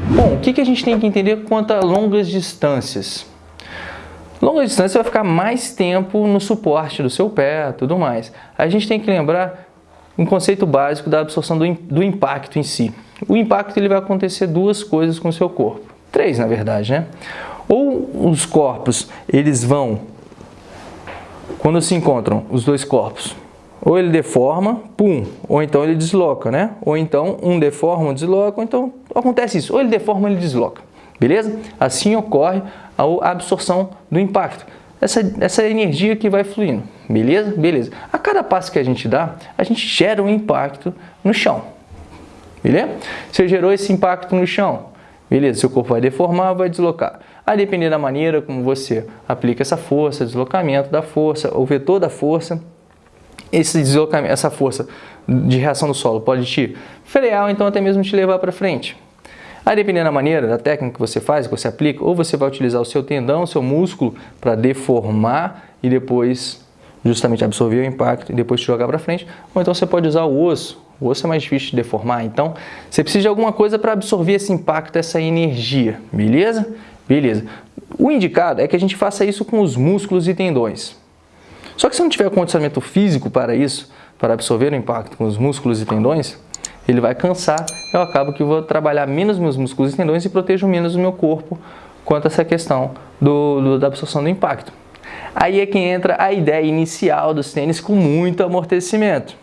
Bom, o que, que a gente tem que entender quanto a longas distâncias? Longa distância vai ficar mais tempo no suporte do seu pé, tudo mais. A gente tem que lembrar um conceito básico da absorção do, do impacto em si. O impacto ele vai acontecer duas coisas com o seu corpo. Três, na verdade, né? Ou os corpos, eles vão, quando se encontram os dois corpos, ou ele deforma, pum, ou então ele desloca, né? Ou então um deforma, um desloca, ou então acontece isso, ou ele deforma, ele desloca, beleza? Assim ocorre a absorção do impacto, essa, essa energia que vai fluindo, beleza? Beleza. A cada passo que a gente dá, a gente gera um impacto no chão, beleza? Você gerou esse impacto no chão, beleza? Seu corpo vai deformar, vai deslocar. A depender da maneira como você aplica essa força, deslocamento da força, o vetor da força, esse deslocamento, essa força de reação do solo pode te frear ou então até mesmo te levar para frente. A depender da maneira, da técnica que você faz, que você aplica, ou você vai utilizar o seu tendão, o seu músculo para deformar e depois justamente absorver o impacto e depois te jogar para frente, ou então você pode usar o osso. O osso é mais difícil de deformar, então você precisa de alguma coisa para absorver esse impacto, essa energia, beleza? Beleza. O indicado é que a gente faça isso com os músculos e tendões. Só que se não tiver condicionamento físico para isso, para absorver o impacto com os músculos e tendões, ele vai cansar, eu acabo que vou trabalhar menos meus músculos e tendões e protejo menos o meu corpo quanto a essa questão do, do, da absorção do impacto. Aí é que entra a ideia inicial dos tênis com muito amortecimento,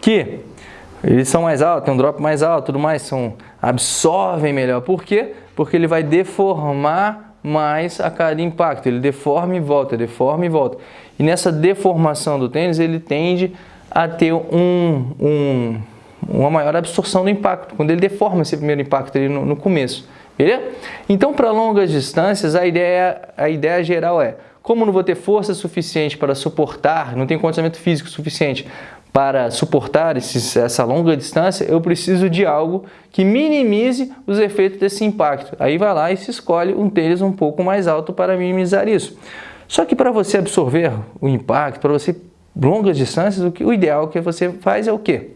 que eles são mais altos, tem um drop mais alto, tudo mais, são, absorvem melhor. Por quê? Porque ele vai deformar mais a cada impacto, ele deforma e volta, deforma e volta. E nessa deformação do tênis, ele tende a ter um, um, uma maior absorção do impacto, quando ele deforma esse primeiro impacto ali no, no começo. Beleza? Então, para longas distâncias, a ideia, a ideia geral é, como não vou ter força suficiente para suportar, não tenho condicionamento físico suficiente para suportar esses, essa longa distância, eu preciso de algo que minimize os efeitos desse impacto. Aí vai lá e se escolhe um tênis um pouco mais alto para minimizar isso. Só que para você absorver o impacto, para você longas distâncias, o, que, o ideal que você faz é o quê?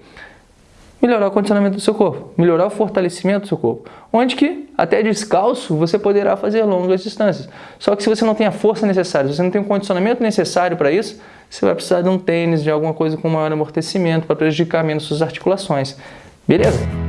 Melhorar o condicionamento do seu corpo, melhorar o fortalecimento do seu corpo. Onde que, até descalço, você poderá fazer longas distâncias. Só que se você não tem a força necessária, se você não tem o condicionamento necessário para isso, você vai precisar de um tênis, de alguma coisa com maior amortecimento para prejudicar menos suas articulações. Beleza?